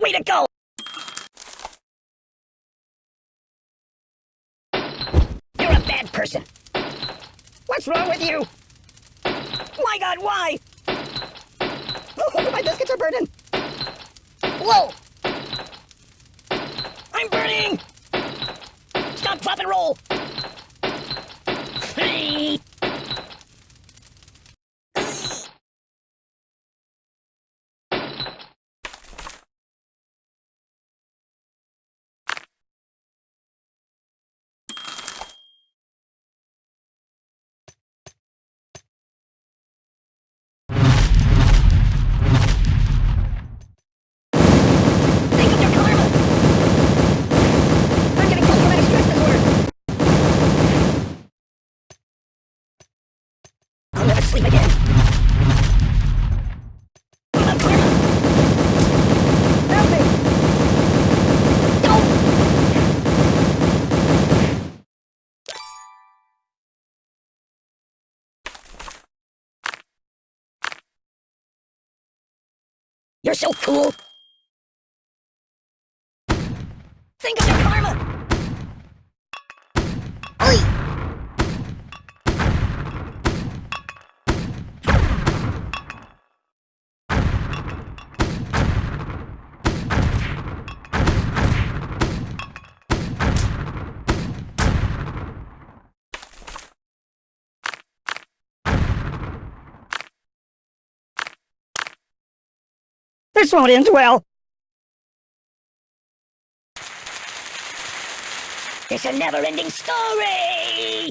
Way to go! You're a bad person. What's wrong with you? My god, why? Oh, my biscuits are burning. Whoa! I'm burning! Stop, drop, and roll! Hey! Think of your karma! I'm getting post-traumatic stress disorder! I'll never sleep again! What about karma? Help me! Don't! You're so cool! Think of your karma! Oi! This won't end well. It's a never-ending story!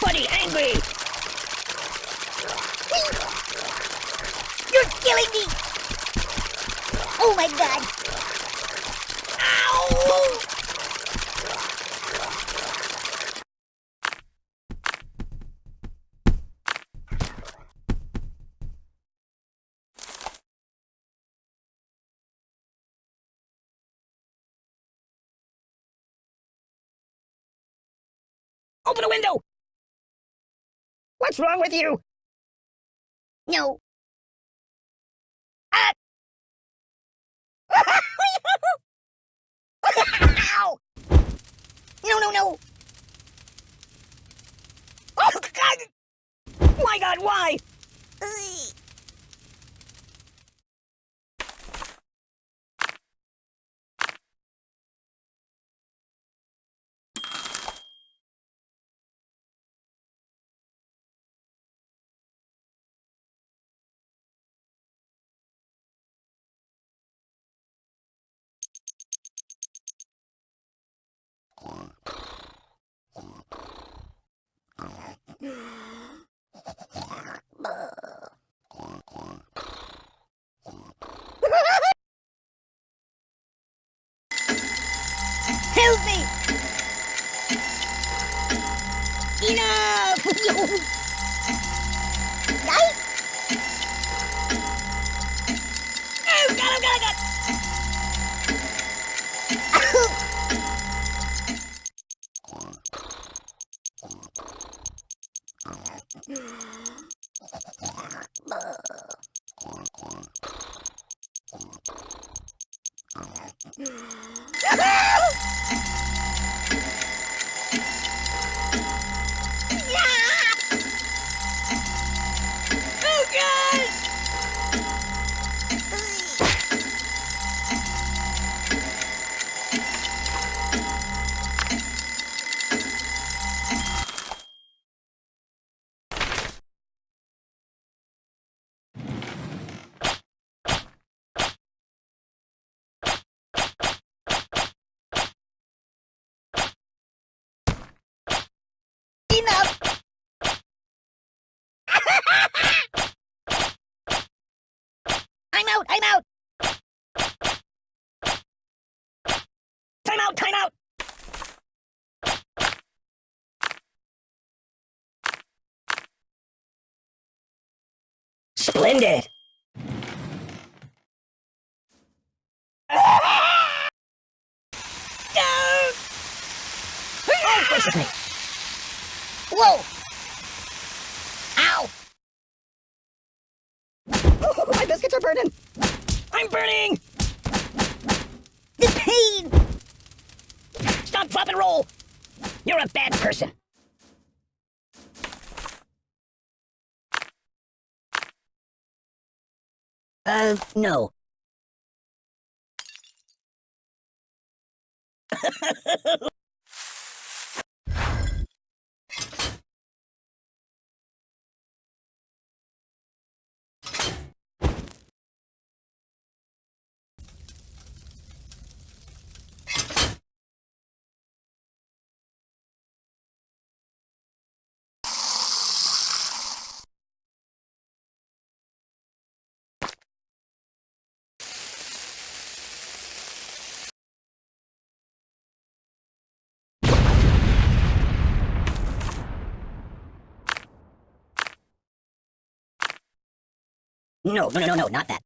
Buddy, angry! You're killing me! Oh my god! Ow! Open a window! What's wrong with you? No. Ah! Ow! No, no, no! Oh, God! My God, why? Out! I'm out! Time out! Time out! Splendid! No! Oh, gracious me! Whoa! Ow! Oh, I'm burning! The pain! Stop, drop, and roll! You're a bad person! Uh, no. No, no, no, no, no, not that.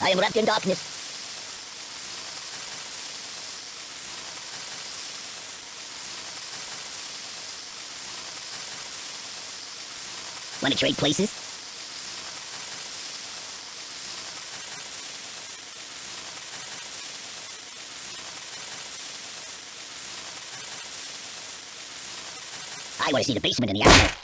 I am wrapped in darkness. Want to trade places? I want to see the basement in the attic.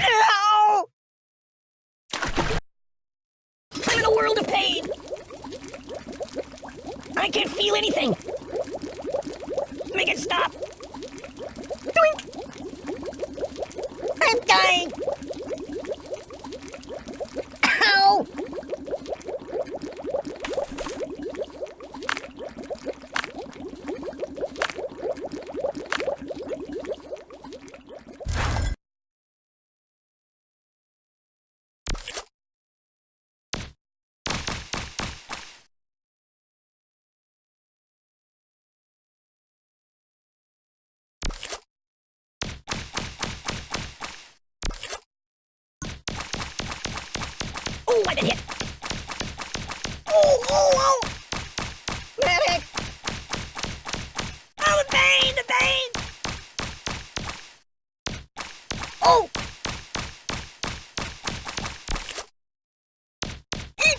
Ow! I'm in a world of pain! I can't feel anything! Make it stop! Doink! I'm dying! Ow! Been hit! Oh, oh, oh! Medic! Oh, the pain, the pain! Oh! Eek!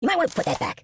You might want to put that back.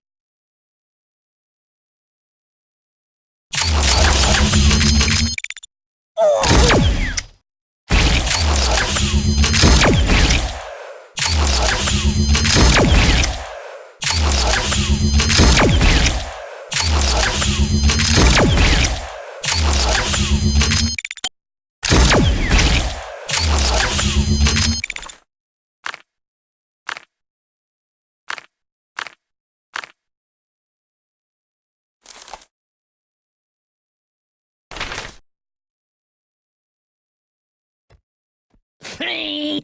Ugh.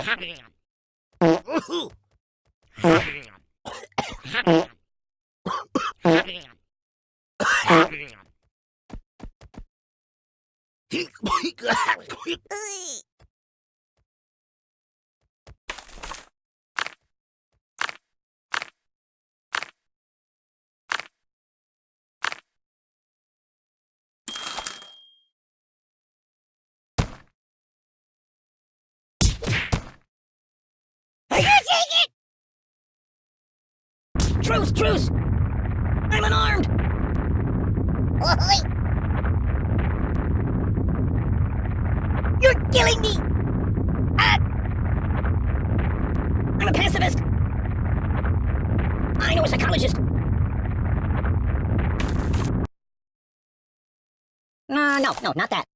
Truce, truce! I'm unarmed! Oi. You're killing me! I'm a pacifist! I know a psychologist! Uh, no, no, not that.